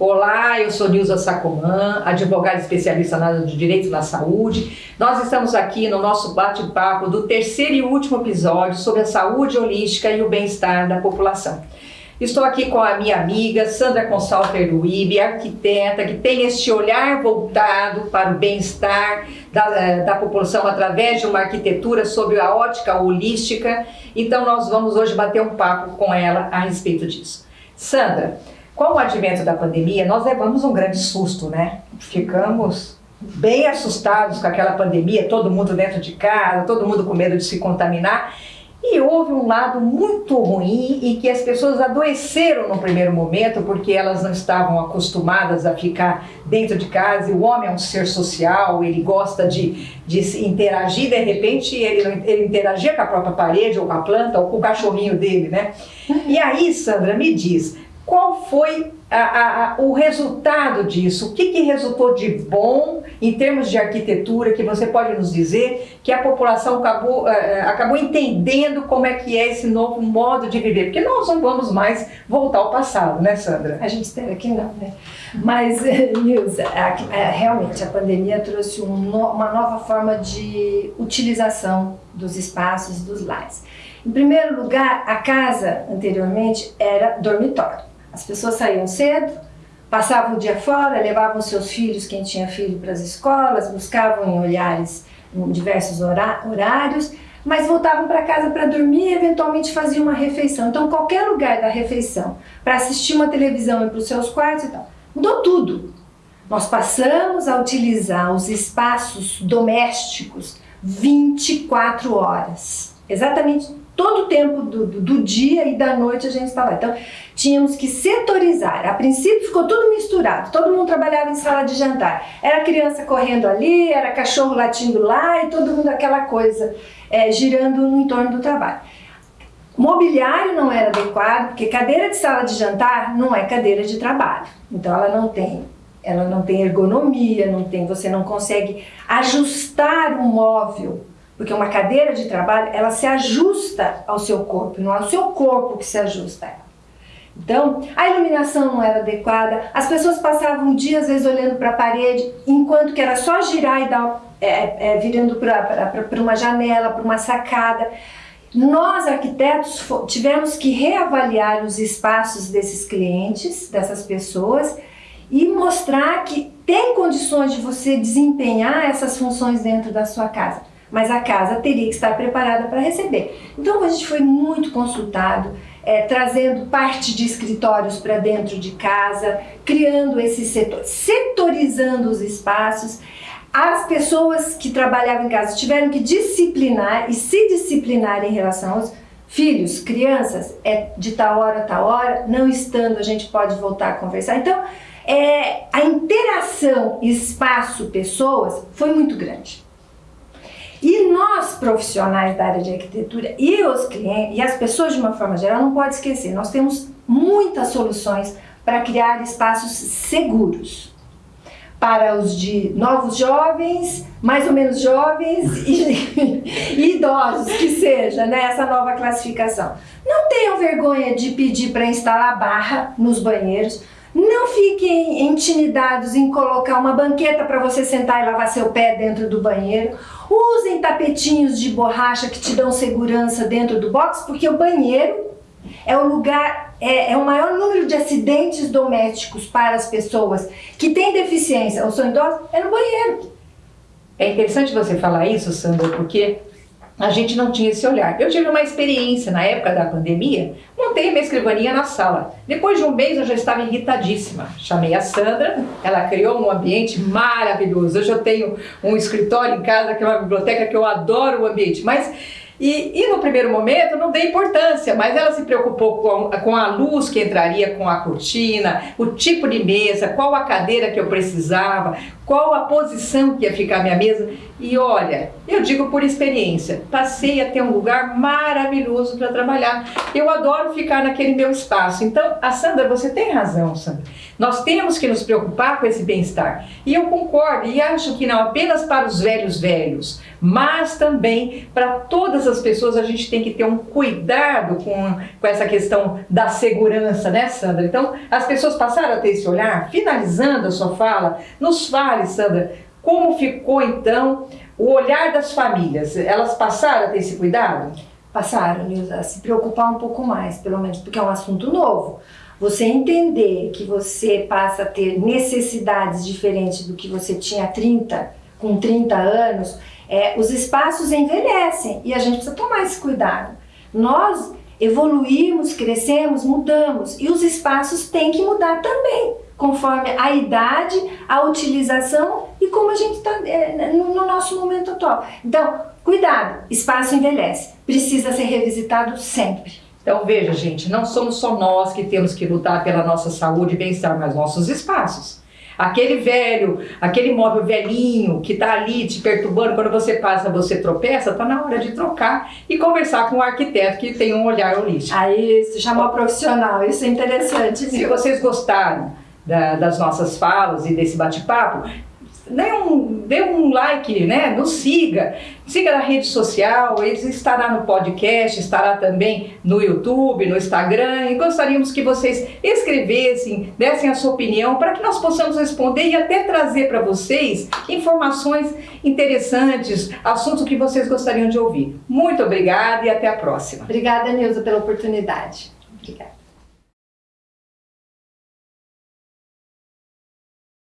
Olá, eu sou Nilza Sacomã, advogada especialista na área de direito na saúde. Nós estamos aqui no nosso bate-papo do terceiro e último episódio sobre a saúde holística e o bem-estar da população. Estou aqui com a minha amiga Sandra Consalter Luíbe, arquiteta, que tem este olhar voltado para o bem-estar da, eh, da população através de uma arquitetura sobre a ótica holística. Então nós vamos hoje bater um papo com ela a respeito disso. Sandra, com o advento da pandemia, nós levamos um grande susto, né? Ficamos bem assustados com aquela pandemia, todo mundo dentro de casa, todo mundo com medo de se contaminar. E houve um lado muito ruim e que as pessoas adoeceram no primeiro momento porque elas não estavam acostumadas a ficar dentro de casa. E o homem é um ser social, ele gosta de, de interagir, de repente ele, ele interagia com a própria parede ou com a planta ou com o cachorrinho dele, né? E aí, Sandra, me diz, qual foi a, a, o resultado disso? O que, que resultou de bom em termos de arquitetura que você pode nos dizer que a população acabou, uh, acabou entendendo como é que é esse novo modo de viver? Porque nós não vamos mais voltar ao passado, né, Sandra? A gente espera que não, né? Mas, Nilza, realmente a pandemia trouxe um uma nova forma de utilização dos espaços dos lares. Em primeiro lugar, a casa anteriormente era dormitório. As pessoas saíam cedo, passavam o dia fora, levavam seus filhos, quem tinha filho, para as escolas, buscavam em olhares em diversos horários, mas voltavam para casa para dormir e eventualmente faziam uma refeição. Então, qualquer lugar da refeição, para assistir uma televisão e para os seus quartos e tal, mudou tudo. Nós passamos a utilizar os espaços domésticos 24 horas. Exatamente todo o tempo do, do, do, dia e da noite a gente estava. Então, tínhamos que setorizar. A princípio ficou tudo misturado, todo mundo trabalhava em sala de jantar. Era criança correndo ali, era cachorro latindo lá e todo mundo aquela coisa é, girando no entorno do trabalho. Mobiliário não era adequado, porque cadeira de sala de jantar não é cadeira de trabalho. Então ela não tem, ela não tem ergonomia, não tem, você não consegue ajustar o móvel porque uma cadeira de trabalho, ela se ajusta ao seu corpo, não é o seu corpo que se ajusta a ela. Então, a iluminação não era adequada, as pessoas passavam um dia, às vezes, olhando para a parede, enquanto que era só girar e dar, é, é, virando para uma janela, para uma sacada. Nós, arquitetos, tivemos que reavaliar os espaços desses clientes, dessas pessoas, e mostrar que tem condições de você desempenhar essas funções dentro da sua casa mas a casa teria que estar preparada para receber. Então a gente foi muito consultado, é, trazendo parte de escritórios para dentro de casa, criando esse setor, setorizando os espaços. As pessoas que trabalhavam em casa tiveram que disciplinar e se disciplinar em relação aos filhos, crianças, é de tal hora a tal hora, não estando a gente pode voltar a conversar. Então, é, a interação espaço-pessoas foi muito grande. E nós, profissionais da área de arquitetura e os clientes, e as pessoas de uma forma geral, não pode esquecer, nós temos muitas soluções para criar espaços seguros para os de novos jovens, mais ou menos jovens e, e idosos, que seja, né, essa nova classificação. Não tenham vergonha de pedir para instalar barra nos banheiros, não fiquem intimidados em colocar uma banqueta para você sentar e lavar seu pé dentro do banheiro. Usem tapetinhos de borracha que te dão segurança dentro do box, porque o banheiro é o lugar, é, é, o maior número de acidentes domésticos para as pessoas que têm deficiência ou são idosas, é no banheiro. É interessante você falar isso, Sandra, porque a gente não tinha esse olhar. Eu tive uma experiência na época da pandemia, montei minha escrivaninha na sala. Depois de um mês eu já estava irritadíssima. Chamei a Sandra, ela criou um ambiente maravilhoso. Hoje eu tenho um escritório em casa, que é uma biblioteca que eu adoro o ambiente, mas e, e, no primeiro momento não dei importância, mas ela se preocupou com, com a luz que entraria com a cortina, o tipo de mesa, qual a cadeira que eu precisava, qual a posição que ia ficar minha mesa. E olha, eu digo por experiência, passei a ter um lugar maravilhoso para trabalhar. Eu adoro ficar naquele meu espaço. Então, a Sandra, você tem razão, Sandra. Nós temos que nos preocupar com esse bem-estar. E eu concordo e acho que não apenas para os velhos velhos, mas também para todas as pessoas a gente tem que ter um cuidado com, com essa questão da segurança, né, Sandra? Então, as pessoas passaram a ter esse olhar. Finalizando a sua fala, nos fale, Sandra, como ficou então o olhar das famílias? Elas passaram a ter esse cuidado? Passaram, Nilza, a se preocupar um pouco mais, pelo menos, porque é um assunto novo. Você entender que você passa a ter necessidades diferentes do que você tinha 30, com 30 anos, é, os espaços envelhecem e a gente precisa tomar esse cuidado. Nós evoluímos, crescemos, mudamos e os espaços têm que mudar também, conforme a idade, a utilização e como a gente está é, no, no nosso momento atual. Então, cuidado, espaço envelhece, precisa ser revisitado sempre. Então veja, gente, não somos só nós que temos que lutar pela nossa saúde e bem-estar, mas nossos espaços. Aquele velho, aquele móvel velhinho que está ali te perturbando, quando você passa, você tropeça, está na hora de trocar e conversar com um arquiteto que tem um olhar holístico. Aí, se chamar profissional, isso é interessante. Se vocês gostaram da, das nossas falas e desse bate-papo, dê um, dê um like, né? Nos siga. Siga na rede social, ele estará no podcast, estará também no YouTube, no Instagram. E gostaríamos que vocês escrevessem, dessem a sua opinião para que nós possamos responder e até trazer para vocês informações interessantes, assuntos que vocês gostariam de ouvir. Muito obrigada e até a próxima. Obrigada, Nilza, pela oportunidade. Obrigada.